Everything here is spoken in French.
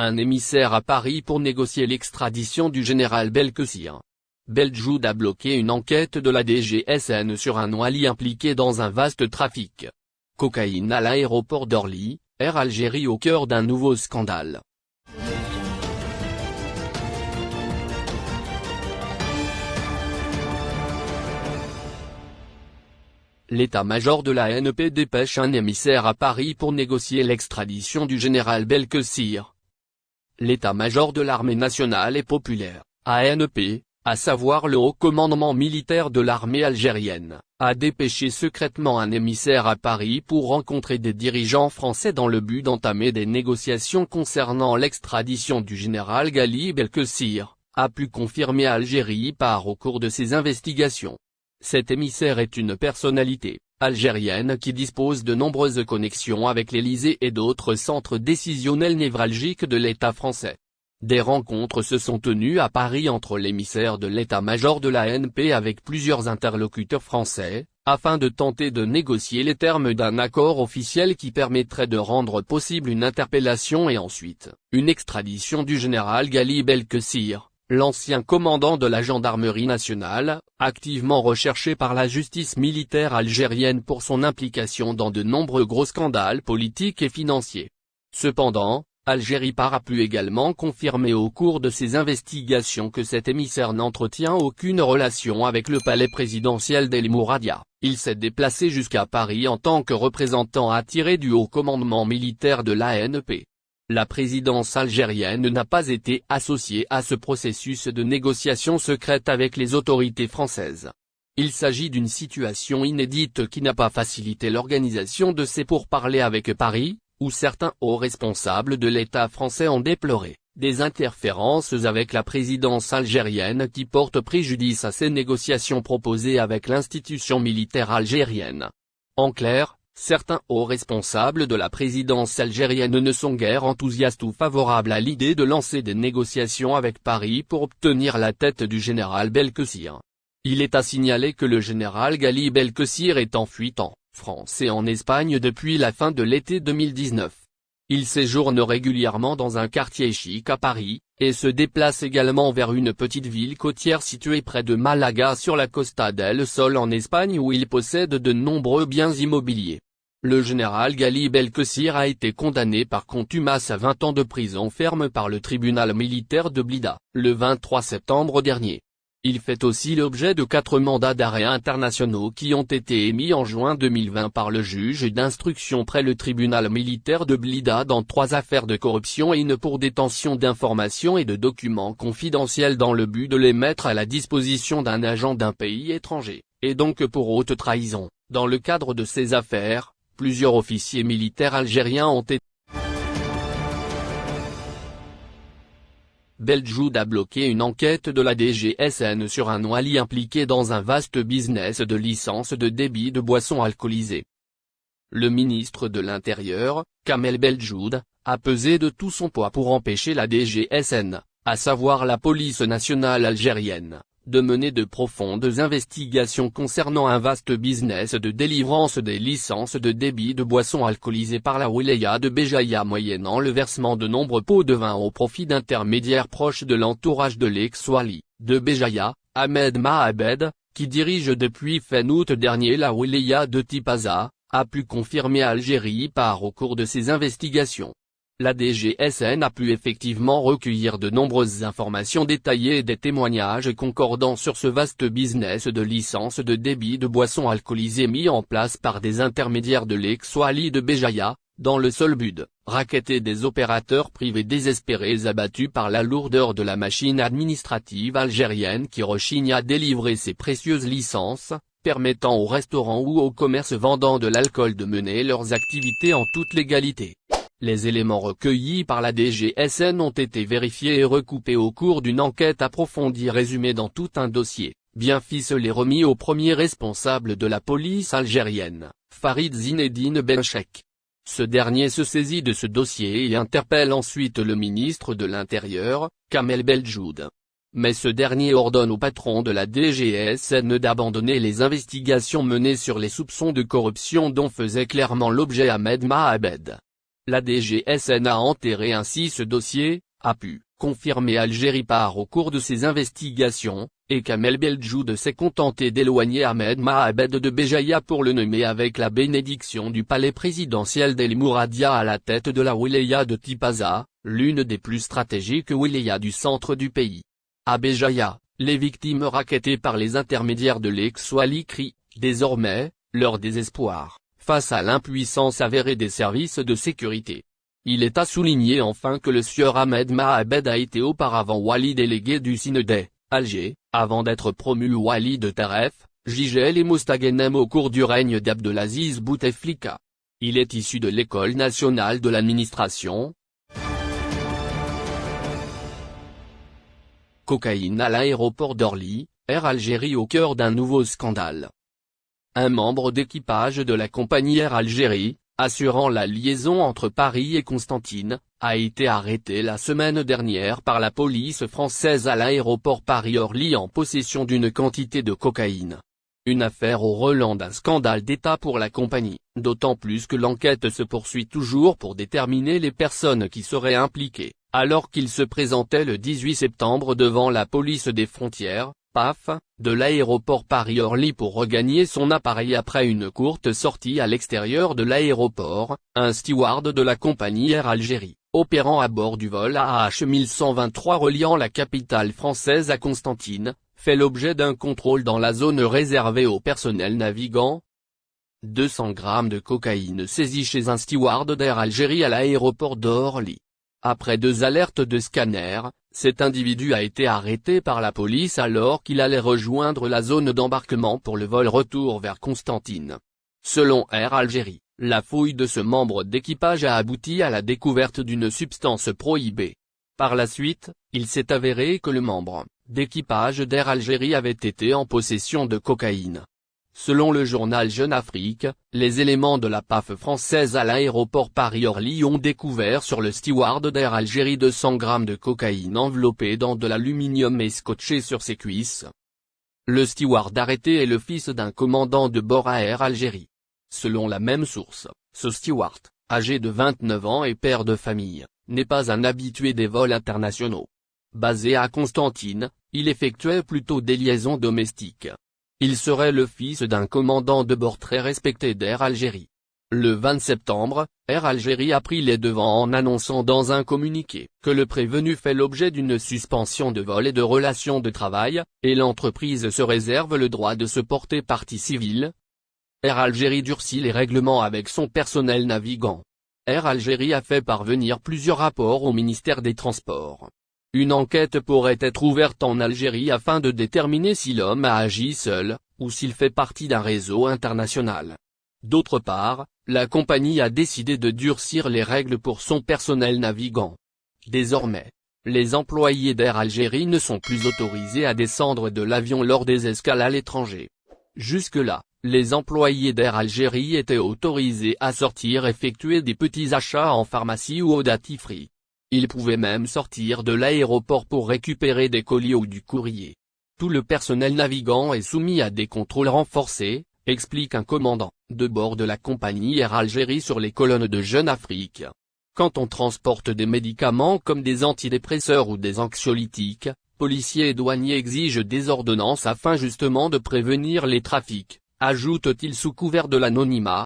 un émissaire à Paris pour négocier l'extradition du général Belkessir. Beljoud a bloqué une enquête de la DGSN sur un Wali impliqué dans un vaste trafic. Cocaïne à l'aéroport d'Orly, Air Algérie au cœur d'un nouveau scandale. L'état-major de la NP dépêche un émissaire à Paris pour négocier l'extradition du général Belkessir. L'état-major de l'armée nationale et populaire, ANP, à savoir le haut commandement militaire de l'armée algérienne, a dépêché secrètement un émissaire à Paris pour rencontrer des dirigeants français dans le but d'entamer des négociations concernant l'extradition du général Gali Belkessir, a pu confirmer Algérie par au cours de ses investigations. Cet émissaire est une personnalité algérienne qui dispose de nombreuses connexions avec l'Élysée et d'autres centres décisionnels névralgiques de l'État français. Des rencontres se sont tenues à Paris entre l'émissaire de l'état-major de la NP avec plusieurs interlocuteurs français, afin de tenter de négocier les termes d'un accord officiel qui permettrait de rendre possible une interpellation et ensuite, une extradition du général Gali Belkessir l'ancien commandant de la gendarmerie nationale, activement recherché par la justice militaire algérienne pour son implication dans de nombreux gros scandales politiques et financiers. Cependant, Algérie par a pu également confirmer au cours de ses investigations que cet émissaire n'entretient aucune relation avec le palais présidentiel d'El Mouradia. Il s'est déplacé jusqu'à Paris en tant que représentant attiré du haut commandement militaire de l'ANP. La présidence algérienne n'a pas été associée à ce processus de négociation secrète avec les autorités françaises. Il s'agit d'une situation inédite qui n'a pas facilité l'organisation de ces pourparlers avec Paris, où certains hauts responsables de l'État français ont déploré des interférences avec la présidence algérienne qui portent préjudice à ces négociations proposées avec l'institution militaire algérienne. En clair, Certains hauts responsables de la présidence algérienne ne sont guère enthousiastes ou favorables à l'idée de lancer des négociations avec Paris pour obtenir la tête du général Belkessir. Il est à signaler que le général Gali Belkessir est en fuite en France et en Espagne depuis la fin de l'été 2019. Il séjourne régulièrement dans un quartier chic à Paris, et se déplace également vers une petite ville côtière située près de Malaga sur la Costa del Sol en Espagne où il possède de nombreux biens immobiliers. Le général Gali Belkessir a été condamné par contumace à 20 ans de prison ferme par le tribunal militaire de Blida, le 23 septembre dernier. Il fait aussi l'objet de quatre mandats d'arrêt internationaux qui ont été émis en juin 2020 par le juge d'instruction près le tribunal militaire de Blida dans trois affaires de corruption et une pour détention d'informations et de documents confidentiels dans le but de les mettre à la disposition d'un agent d'un pays étranger, et donc pour haute trahison. Dans le cadre de ces affaires, Plusieurs officiers militaires algériens ont été Beljoud a bloqué une enquête de la DGSN sur un Wali impliqué dans un vaste business de licence de débit de boissons alcoolisées. Le ministre de l'Intérieur, Kamel Beljoud, a pesé de tout son poids pour empêcher la DGSN, à savoir la police nationale algérienne, de mener de profondes investigations concernant un vaste business de délivrance des licences de débit de boissons alcoolisées par la wilaya de Béjaïa moyennant le versement de nombreux pots de vin au profit d'intermédiaires proches de l'entourage de l'ex-Wali, de Béjaïa, Ahmed Mahabed, qui dirige depuis fin août dernier la wilaya de Tipaza, a pu confirmer Algérie par au cours de ses investigations. La DGSN a pu effectivement recueillir de nombreuses informations détaillées et des témoignages concordants sur ce vaste business de licence de débit de boissons alcoolisées mis en place par des intermédiaires de l'ex-Wali de Béjaïa, dans le seul but, raqueter des opérateurs privés désespérés abattus par la lourdeur de la machine administrative algérienne qui rechigne à délivrer ces précieuses licences, permettant aux restaurants ou aux commerces vendant de l'alcool de mener leurs activités en toute légalité. Les éléments recueillis par la DGSN ont été vérifiés et recoupés au cours d'une enquête approfondie résumée dans tout un dossier, bien ficelé remis au premier responsable de la police algérienne, Farid Zinedine Benchek. Ce dernier se saisit de ce dossier et interpelle ensuite le ministre de l'Intérieur, Kamel Beljoud. Mais ce dernier ordonne au patron de la DGSN d'abandonner les investigations menées sur les soupçons de corruption dont faisait clairement l'objet Ahmed Mahabed. La DGSN a enterré ainsi ce dossier, a pu confirmer Algérie par au cours de ses investigations, et Kamel Beljoud s'est contenté d'éloigner Ahmed Mahabed de Béjaïa pour le nommer avec la bénédiction du palais présidentiel d'El Mouradia à la tête de la wilaya de Tipaza, l'une des plus stratégiques wilayas du centre du pays. À Béjaïa, les victimes raquettées par les intermédiaires de l'ex-Wali crient, désormais, leur désespoir, face à l'impuissance avérée des services de sécurité. Il est à souligner enfin que le sieur Ahmed Mahabed a été auparavant wali délégué du Synodé, Alger, avant d'être promu wali de Taref, Jigel et Mostaganem au cours du règne d'Abdelaziz Bouteflika. Il est issu de l'école nationale de l'administration. Cocaïne à l'aéroport d'Orly, Air Algérie au cœur d'un nouveau scandale. Un membre d'équipage de la compagnie Air Algérie, assurant la liaison entre Paris et Constantine, a été arrêté la semaine dernière par la police française à l'aéroport Paris-Orly en possession d'une quantité de cocaïne. Une affaire au relent d'un scandale d'État pour la compagnie, d'autant plus que l'enquête se poursuit toujours pour déterminer les personnes qui seraient impliquées, alors qu'il se présentait le 18 septembre devant la police des frontières, De l'aéroport Paris-Orly pour regagner son appareil après une courte sortie à l'extérieur de l'aéroport, un steward de la compagnie Air Algérie, opérant à bord du vol AH 1123 reliant la capitale française à Constantine, fait l'objet d'un contrôle dans la zone réservée au personnel navigant. 200 grammes de cocaïne saisis chez un steward d'Air Algérie à l'aéroport d'Orly. Après deux alertes de scanner, cet individu a été arrêté par la police alors qu'il allait rejoindre la zone d'embarquement pour le vol retour vers Constantine. Selon Air Algérie, la fouille de ce membre d'équipage a abouti à la découverte d'une substance prohibée. Par la suite, il s'est avéré que le membre d'équipage d'Air Algérie avait été en possession de cocaïne. Selon le journal Jeune Afrique, les éléments de la PAF française à l'aéroport Paris-Orly ont découvert sur le steward d'Air Algérie 200 grammes de cocaïne enveloppée dans de l'aluminium et scotché sur ses cuisses. Le steward arrêté est le fils d'un commandant de bord à Air Algérie. Selon la même source, ce steward, âgé de 29 ans et père de famille, n'est pas un habitué des vols internationaux. Basé à Constantine, il effectuait plutôt des liaisons domestiques. Il serait le fils d'un commandant de bord très respecté d'Air Algérie. Le 20 septembre, Air Algérie a pris les devants en annonçant dans un communiqué que le prévenu fait l'objet d'une suspension de vol et de relations de travail, et l'entreprise se réserve le droit de se porter partie civile. Air Algérie durcit les règlements avec son personnel navigant. Air Algérie a fait parvenir plusieurs rapports au ministère des Transports. Une enquête pourrait être ouverte en Algérie afin de déterminer si l'homme a agi seul, ou s'il fait partie d'un réseau international. D'autre part, la compagnie a décidé de durcir les règles pour son personnel navigant. Désormais, les employés d'Air Algérie ne sont plus autorisés à descendre de l'avion lors des escales à l'étranger. Jusque-là, les employés d'Air Algérie étaient autorisés à sortir effectuer des petits achats en pharmacie ou au datifree. Il pouvait même sortir de l'aéroport pour récupérer des colis ou du courrier. Tout le personnel navigant est soumis à des contrôles renforcés, explique un commandant, de bord de la compagnie Air Algérie sur les colonnes de Jeune Afrique. Quand on transporte des médicaments comme des antidépresseurs ou des anxiolytiques, policiers et douaniers exigent des ordonnances afin justement de prévenir les trafics, ajoute-t-il sous couvert de l'anonymat,